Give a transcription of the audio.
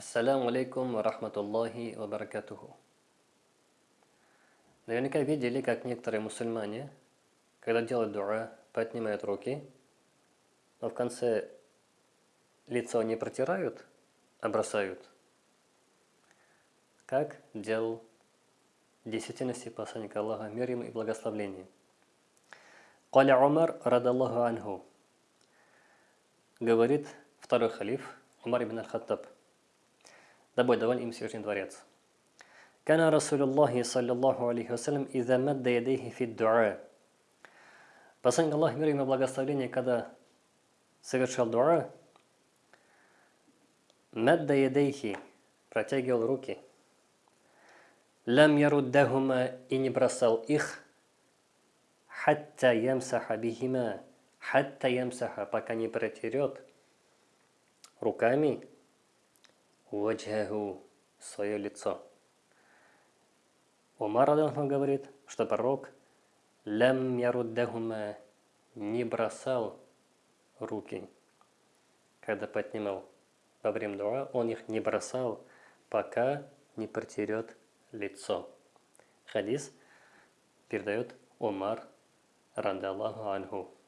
Ассаляму алейкум ва рахматуллахи ва баракатуху. Наверняка видели, как некоторые мусульмане, когда делают дуа, поднимают руки, но в конце лицо не протирают, а бросают. Как делал действительности посланник Аллаха, мир ему и благословление. Каля Умар, радаллаху анху, говорит второй халиф, Умар ибн аль-Хаттаб, тобой доволен им Всевышний Дворец. Кана Расулюллахи, саллиллаху алейхи вассалям, иза мадда ядейхи фид дуа. Посланник Аллаха, мир ему благословение, когда совершал дуа, мадда ядейхи, протягивал руки, лям яруддахума и не бросал их, хатта ямсаха бихима, хатта ямсаха, пока не протерет руками ваджаху, свое лицо. Умар Адалху говорит, что пророк лям яруддахума не бросал руки, когда поднимал во время дуа, он их не бросал, пока не протерет лицо. Хадис передает Умар Радаллаху Анху.